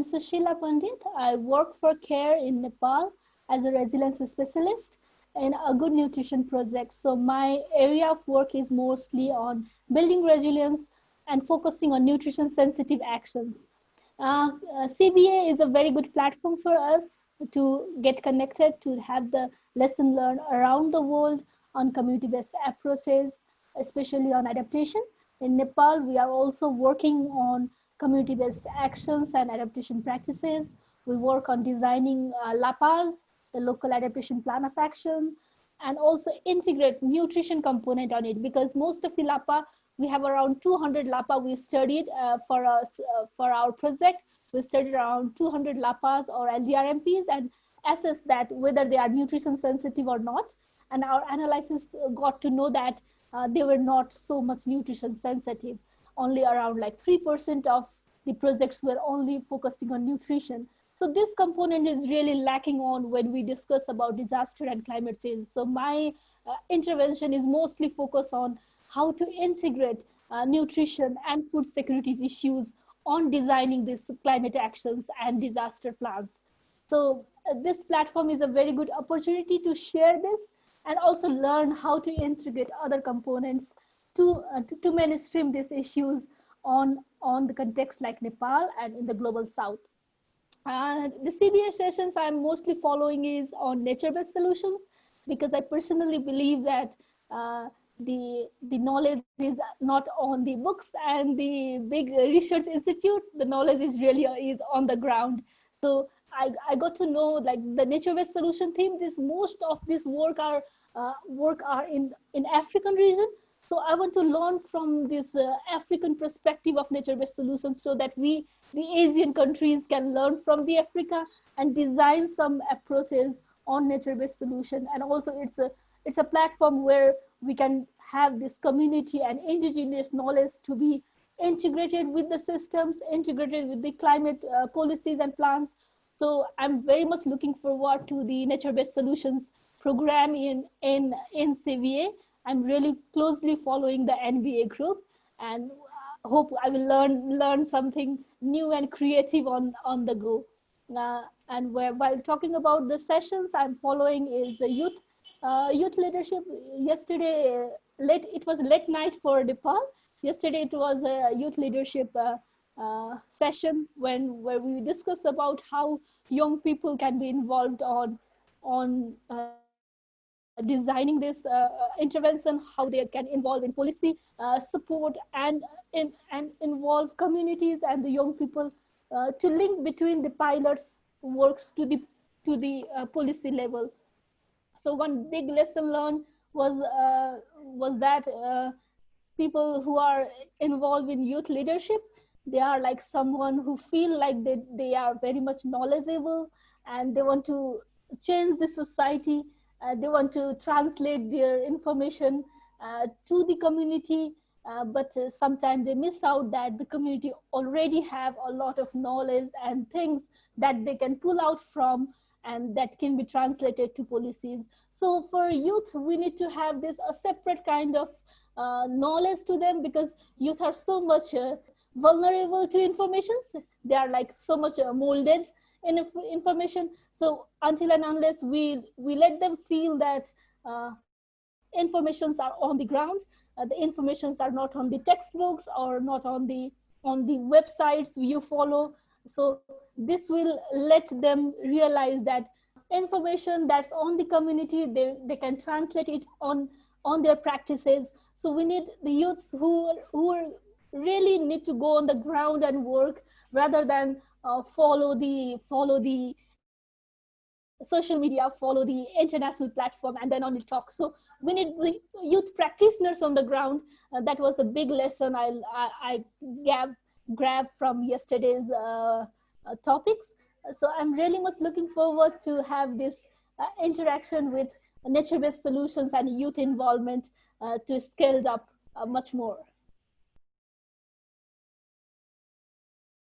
I'm Sushila Pandit. I work for CARE in Nepal as a resilience specialist in a good nutrition project. So my area of work is mostly on building resilience and focusing on nutrition sensitive actions. Uh, uh, CBA is a very good platform for us to get connected, to have the lesson learned around the world on community-based approaches, especially on adaptation. In Nepal, we are also working on community-based actions and adaptation practices. We work on designing uh, LAPAs, the local adaptation plan of action, and also integrate nutrition component on it because most of the LAPA, we have around 200 LAPA we studied uh, for us uh, for our project. We studied around 200 LAPAs or LDRMPs and assessed that whether they are nutrition sensitive or not. And our analysis got to know that uh, they were not so much nutrition sensitive. Only around like 3% of the projects were only focusing on nutrition. So this component is really lacking on when we discuss about disaster and climate change. So my uh, intervention is mostly focused on how to integrate uh, nutrition and food security issues on designing these climate actions and disaster plans. So uh, this platform is a very good opportunity to share this and also learn how to integrate other components to, uh, to, to mainstream these issues on, on the context like Nepal and in the global south. Uh, the CBA sessions I'm mostly following is on nature-based solutions because I personally believe that uh, the the knowledge is not on the books and the big research institute. The knowledge is really is on the ground. So I, I got to know like the nature-based solution theme. This most of this work are uh, work are in in African region, so I want to learn from this uh, African perspective of nature-based solutions so that we, the Asian countries can learn from the Africa and design some approaches on nature-based solution. And also it's a, it's a platform where we can have this community and indigenous knowledge to be integrated with the systems, integrated with the climate uh, policies and plans. So I'm very much looking forward to the nature-based solutions program in, in, in CBA I'm really closely following the NBA group and hope I will learn learn something new and creative on, on the go. Uh, and where, while talking about the sessions I'm following is the youth uh, youth leadership. Yesterday, late it was late night for Nepal. Yesterday it was a youth leadership uh, uh, session when where we discussed about how young people can be involved on on uh, designing this uh, intervention, how they can involve in policy uh, support and, in, and involve communities and the young people uh, to link between the pilots works to the, to the policy level. So one big lesson learned was, was that people who are involved in youth leadership they are like someone who feel like they, they are very much knowledgeable and they want to change the society uh, they want to translate their information uh, to the community, uh, but uh, sometimes they miss out that the community already have a lot of knowledge and things that they can pull out from and that can be translated to policies. So for youth, we need to have this a separate kind of uh, knowledge to them because youth are so much uh, vulnerable to information. They are like so much molded in information. So until and unless we, we let them feel that uh, informations are on the ground, uh, the informations are not on the textbooks or not on the, on the websites you follow. So this will let them realize that information that's on the community, they, they can translate it on, on their practices. So we need the youths who, are who really need to go on the ground and work rather than uh, follow the follow the social media, follow the international platform, and then only talk. So we need the youth practitioners on the ground. Uh, that was the big lesson I, I, I gave, grabbed from yesterday's uh, uh, topics. So I'm really much looking forward to have this uh, interaction with nature-based solutions and youth involvement uh, to scale up much more.